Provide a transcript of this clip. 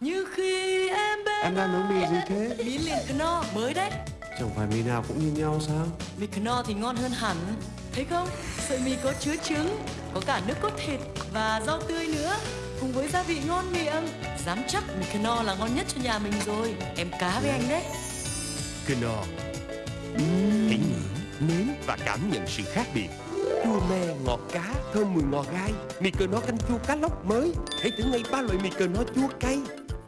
Như khi em bên Em đang nấu mì gì thế? Mì liền no mới đấy. Chẳng phải mì nào cũng như nhau sao? Mì no thì ngon hơn hẳn. Thấy không? Sợi mì có chứa trứng Có cả nước cốt thịt và rau tươi nữa. Cùng với gia vị ngon miệng Dám chắc mì no là ngon nhất cho nhà mình rồi. Em cá với anh đấy. Knorr Hãy ngửi, nếm và cảm nhận sự khác biệt. Chua me, ngọt cá, thơm mùi ngò gai. Mì Knorr canh chua cá lóc mới. Hãy thử ngay ba loại mì Knorr chua cay.